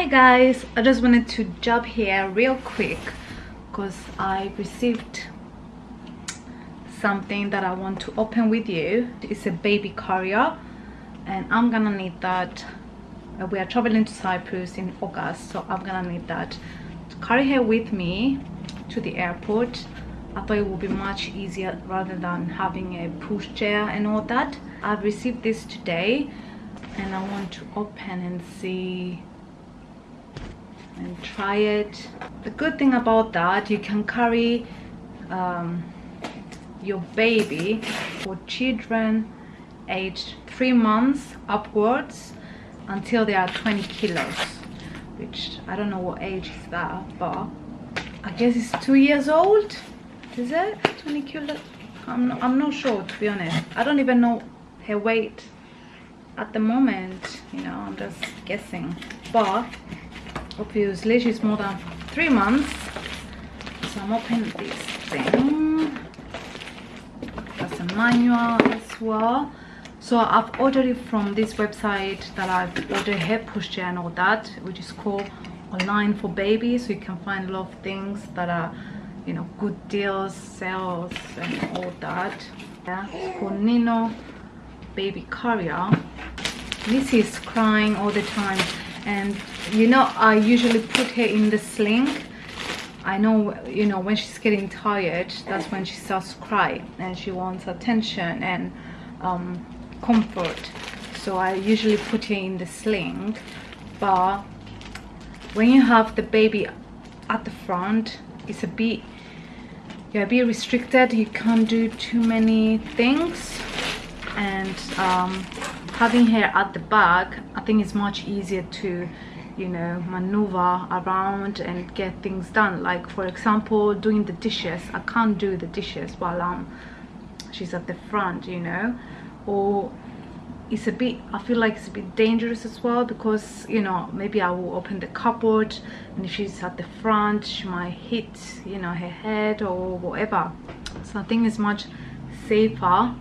hi guys. I just wanted to jump here real quick because i received something that i want to open with you. It's a baby carrier and i'm gonna need that. Uh, we are traveling to cyprus in august so i'm gonna need that to carry her with me to the airport. I thought it would be much easier rather than having a pushchair and all that. I've received this today and i want to open and see and try it. The good thing about that you can carry um, your baby for children aged three months upwards until they are 20 kilos which i don't know what age is that but i guess it's two years old is it? 20 kilos? I'm not, I'm not sure to be honest. I don't even know her weight at the moment you know i'm just guessing. But obviously she's more than three months. So i'm opening this thing. That's a manual as well. So i've ordered it from this website that i've ordered hair pushchair and all that which is called online for babies. So you can find a lot of things that are you know good deals sales and all that. Yeah it's called nino baby carrier. Missy is crying all the time and you know i usually put her in the sling. I know you know when she's getting tired that's when she starts to cry and she wants attention and um, comfort. So i usually put her in the sling. But when you have the baby at the front it's a bit you're a bit restricted. You can't do too many things. And um, having her at the back i think it's much easier to you know maneuver around and get things done. Like for example doing the dishes. I can't do the dishes while um she's at the front you know? Or it's a bit i feel like it's a bit dangerous as well because you know maybe i will open the cupboard and if she's at the front she might hit you know her head or whatever. So i think it's much safer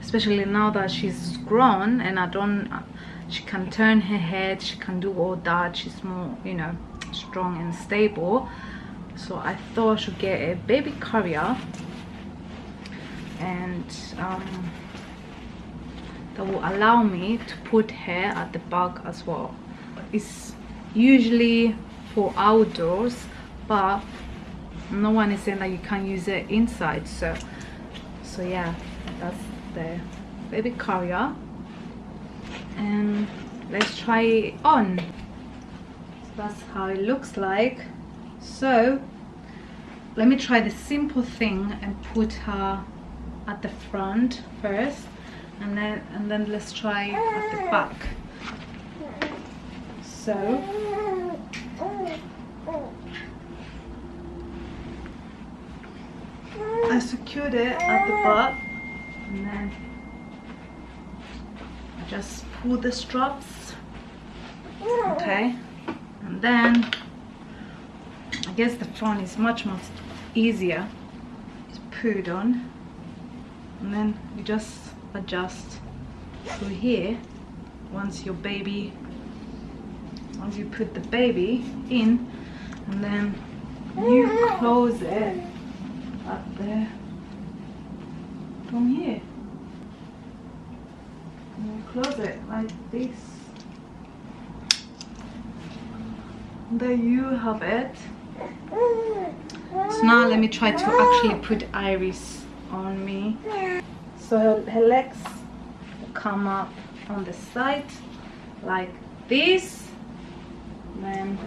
especially now that she's grown and i don't she can turn her head she can do all that she's more you know strong and stable. So i thought i should get a baby carrier. And um, that will allow me to put her at the back as well. It's usually for outdoors but no one is saying that you can use it inside. So so yeah that's the baby carrier and let's try it on that's how it looks like. So let me try the simple thing and put her at the front first and then and then let's try at the back. So I secured it at the back and then I just pull the straps okay. And then I guess the front is much much easier. To put on. And then you just adjust through here. Once your baby once you put the baby in and then you close it up there from here close it like this. There you have it. So now let me try to actually put iris on me. So her, her legs come up on the side like this. Then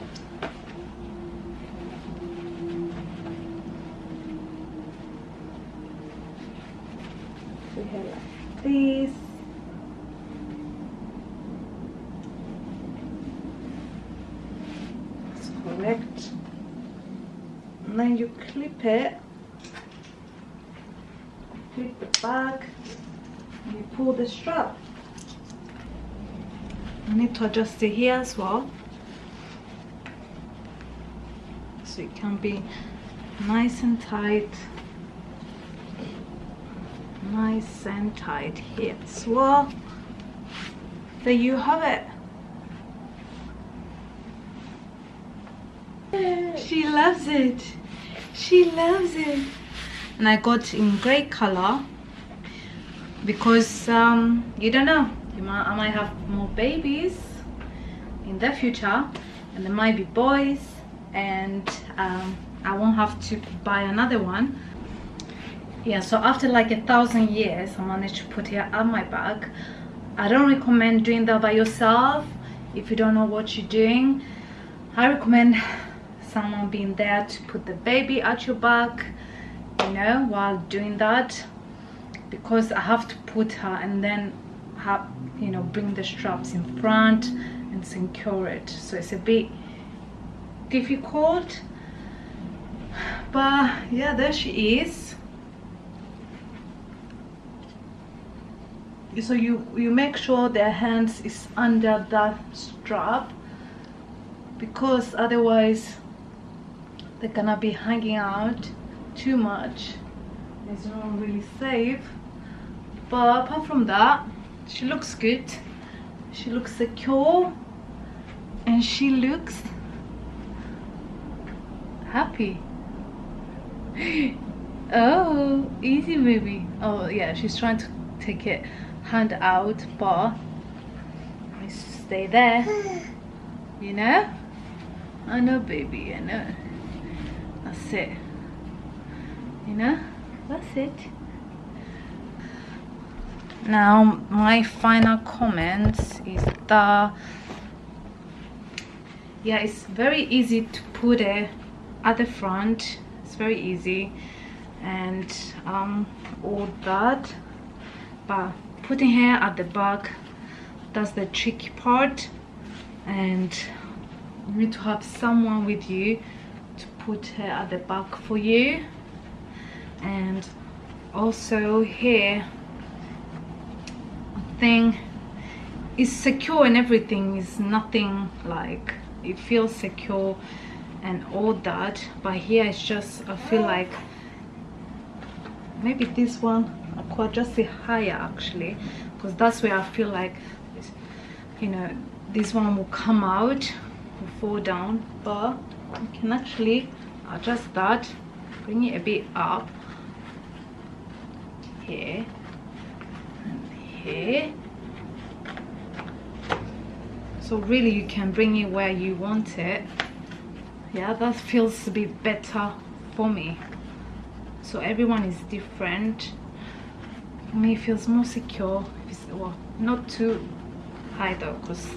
her like this that's and then you clip it. Clip the back. And you pull the strap. I need to adjust it here as well. So it can be nice and tight. Nice and tight here as well. There you have it she loves it. She loves it. And i got in gray color because um you don't know. You might i might have more babies in the future and there might be boys and um i won't have to buy another one. Yeah so after like a thousand years i managed to put it on my bag. I don't recommend doing that by yourself if you don't know what you're doing. I recommend someone being there to put the baby at your back you know while doing that. Because i have to put her and then have you know bring the straps in front and secure it. So it's a bit difficult. But yeah there she is. So you you make sure their hands is under that strap because otherwise they're gonna be hanging out too much. It's not really safe. But apart from that she looks good. She looks secure. And she looks happy. Oh easy baby oh yeah she's trying to take it hand out but I stay there. You know? I know baby I know that's it. You know? That's it. Now my final comments is that yeah it's very easy to put it at the front. It's very easy. And um all that. But putting hair at the back that's the tricky part. And you need to have someone with you put hair at the back for you. And also here thing is secure and everything is nothing like it feels secure and all that. But here it's just i feel like maybe this one I could adjust it higher actually because that's where I feel like you know this one will come out will fall down. But you can actually adjust that bring it a bit up here and here. So really you can bring it where you want it. Yeah that feels a bit better for me. So everyone is different. For me it feels more secure. It's, well not too high though because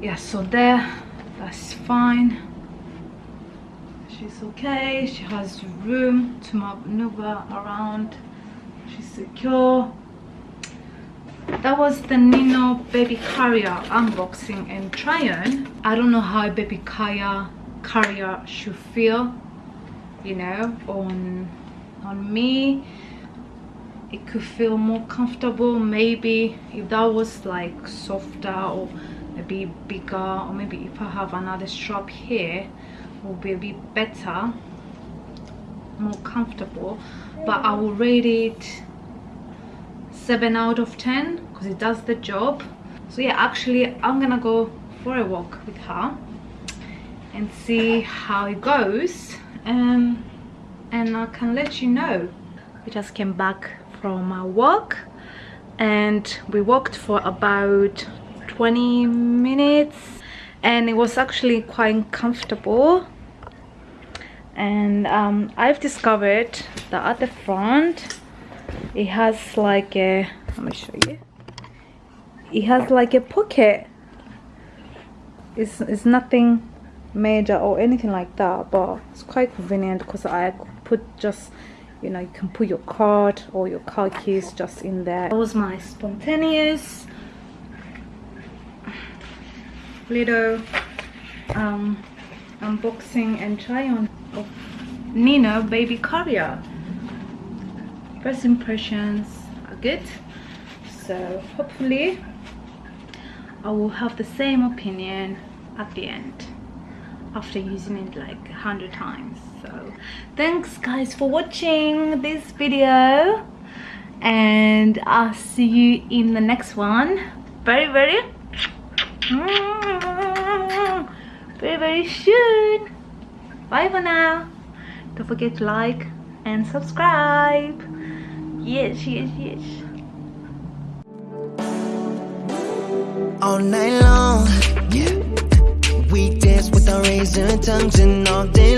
yeah so there that's fine she's okay. She has room to maneuver around. She's secure. That was the Nino baby carrier unboxing and try on I don't know how a baby carrier carrier should feel you know on on me. It could feel more comfortable. Maybe if that was like softer or maybe bigger or maybe if I have another strap here will be better more comfortable but I will rate it 7 out of 10 because it does the job. So yeah actually I'm gonna go for a walk with her and see how it goes and and I can let you know. We just came back from our walk and we walked for about 20 minutes and it was actually quite comfortable and um, I've discovered that at the front. It has like a let me show you. It has like a pocket. It's, it's nothing major or anything like that but it's quite convenient because I put just you know you can put your card or your car keys just in there. That was my spontaneous little um, unboxing and try on of Nino baby carrier first impressions are good. So hopefully I will have the same opinion at the end after using it like a hundred times. So thanks guys for watching this video and i'll see you in the next one. Very very very very soon bye for now don't forget to like and subscribe yes yes yes all night long. Yeah, we dance with our razor tongues and all day.